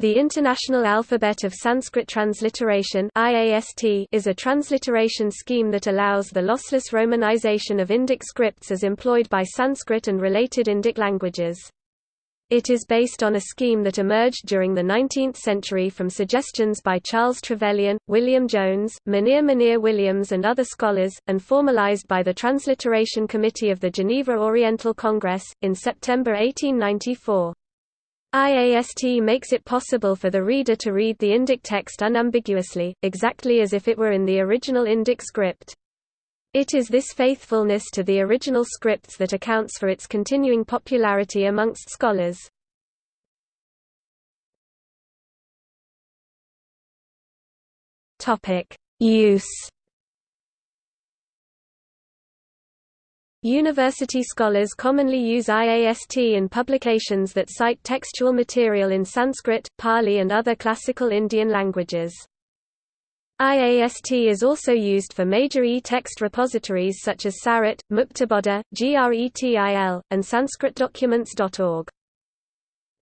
The International Alphabet of Sanskrit Transliteration is a transliteration scheme that allows the lossless romanization of Indic scripts as employed by Sanskrit and related Indic languages. It is based on a scheme that emerged during the 19th century from suggestions by Charles Trevelyan, William Jones, Monier Monier Williams and other scholars, and formalized by the Transliteration Committee of the Geneva Oriental Congress, in September 1894. IAST makes it possible for the reader to read the Indic text unambiguously, exactly as if it were in the original Indic script. It is this faithfulness to the original scripts that accounts for its continuing popularity amongst scholars. Use University scholars commonly use IAST in publications that cite textual material in Sanskrit, Pali and other classical Indian languages. IAST is also used for major e-text repositories such as Sarit, Muktabodha, GRETIL, and SanskritDocuments.org.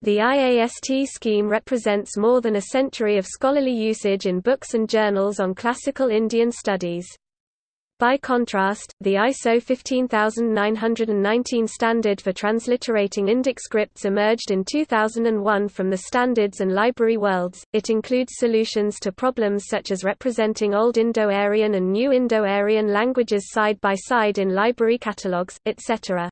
The IAST scheme represents more than a century of scholarly usage in books and journals on classical Indian studies. By contrast, the ISO 15919 standard for transliterating Indic scripts emerged in 2001 from the Standards and Library Worlds. It includes solutions to problems such as representing Old Indo-Aryan and New Indo-Aryan languages side by side in library catalogues, etc.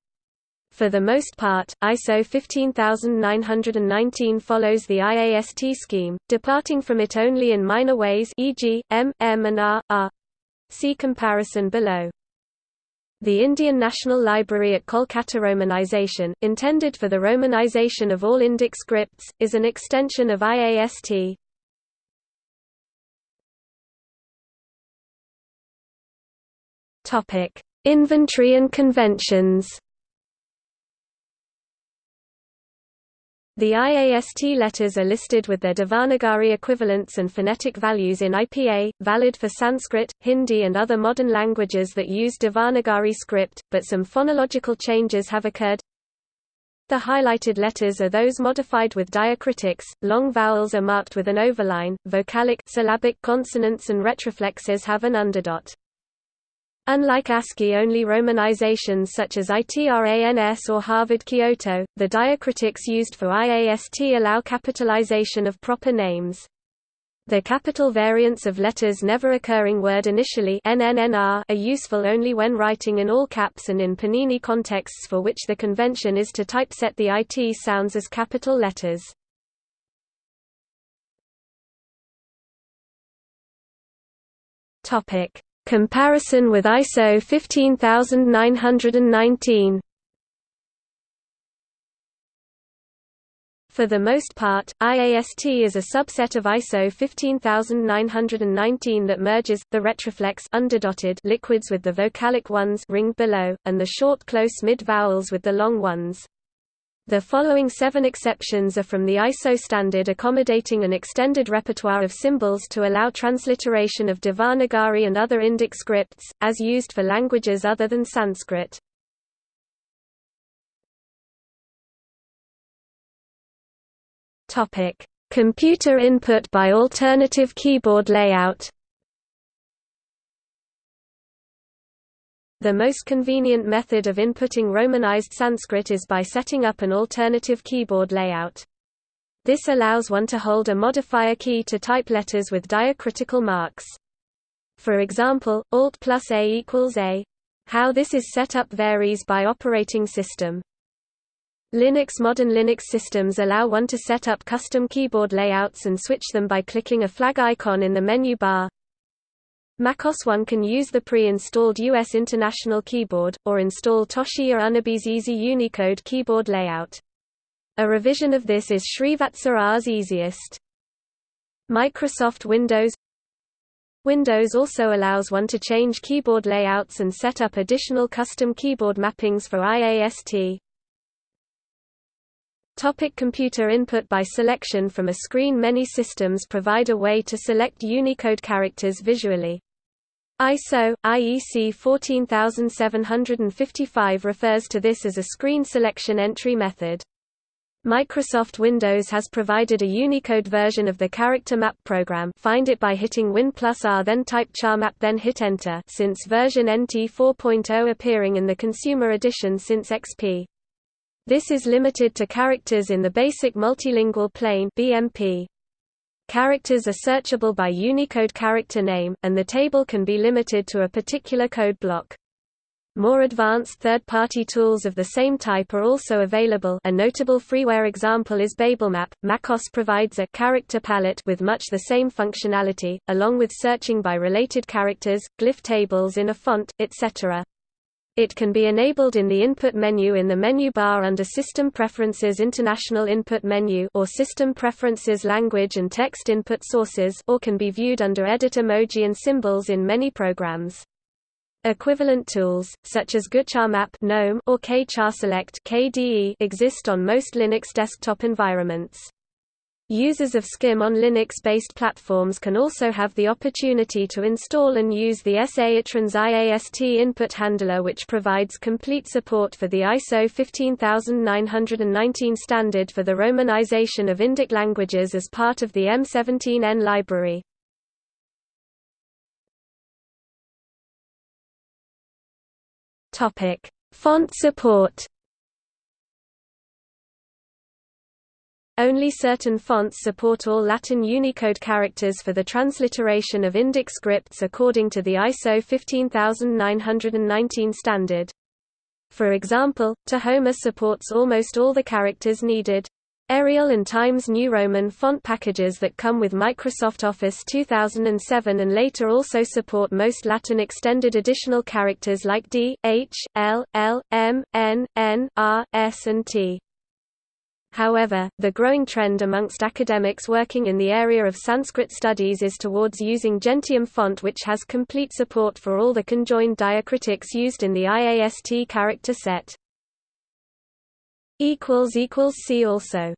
For the most part, ISO 15919 follows the IAST scheme, departing from it only in minor ways e.g., M, M and R, R. See comparison below. The Indian National Library at Kolkata Romanization, intended for the romanization of all Indic scripts, is an extension of IAST. Inventory and conventions. The IAST letters are listed with their Devanagari equivalents and phonetic values in IPA, valid for Sanskrit, Hindi and other modern languages that use Devanagari script, but some phonological changes have occurred. The highlighted letters are those modified with diacritics, long vowels are marked with an overline, vocalic syllabic consonants and retroflexes have an underdot. Unlike ASCII-only romanizations such as ITRANS or Harvard Kyoto, the diacritics used for IAST allow capitalization of proper names. The capital variants of letters never occurring word initially are useful only when writing in all caps and in Panini contexts for which the convention is to typeset the IT sounds as capital letters. Topic: Comparison with ISO 15919 For the most part, IAST is a subset of ISO 15919 that merges the retroflex underdotted liquids with the vocalic ones ringed below, and the short close mid vowels with the long ones. The following seven exceptions are from the ISO standard accommodating an extended repertoire of symbols to allow transliteration of Devanagari and other Indic scripts, as used for languages other than Sanskrit. Computer input by alternative keyboard layout The most convenient method of inputting Romanized Sanskrit is by setting up an alternative keyboard layout. This allows one to hold a modifier key to type letters with diacritical marks. For example, Alt plus A equals A. How this is set up varies by operating system. Linux Modern Linux systems allow one to set up custom keyboard layouts and switch them by clicking a flag icon in the menu bar. MacOS One can use the pre-installed US International Keyboard, or install Toshiya Unebe's Easy Unicode keyboard layout. A revision of this is Srivatsa easiest. Microsoft Windows Windows also allows one to change keyboard layouts and set up additional custom keyboard mappings for IAST. Topic computer input By selection from a screen Many systems provide a way to select Unicode characters visually. ISO, IEC 14755 refers to this as a screen selection entry method. Microsoft Windows has provided a Unicode version of the character map program find it by hitting Win plus R then type charmap then hit enter since version NT 4.0 appearing in the consumer edition since XP. This is limited to characters in the basic multilingual plane BMP. Characters are searchable by Unicode character name, and the table can be limited to a particular code block. More advanced third-party tools of the same type are also available a notable freeware example is BabelMap. MacOS provides a character palette with much the same functionality, along with searching by related characters, glyph tables in a font, etc. It can be enabled in the input menu in the menu bar under System Preferences International Input Menu or System Preferences Language and Text Input Sources or can be viewed under Edit Emoji and Symbols in many programs. Equivalent tools, such as GUCharMap GNOME or KCharSelect KDE exist on most Linux desktop environments. Users of SCIM on Linux-based platforms can also have the opportunity to install and use the SA itrans IAST input handler which provides complete support for the ISO 15919 standard for the romanization of Indic languages as part of the M17N library. Font support. Only certain fonts support all Latin Unicode characters for the transliteration of Indic scripts according to the ISO 15919 standard. For example, Tahoma supports almost all the characters needed. Arial and Times New Roman font packages that come with Microsoft Office 2007 and later also support most Latin extended additional characters like D, H, L, L, M, N, N, R, S and T. However, the growing trend amongst academics working in the area of Sanskrit studies is towards using Gentium font which has complete support for all the conjoined diacritics used in the IAST character set. See also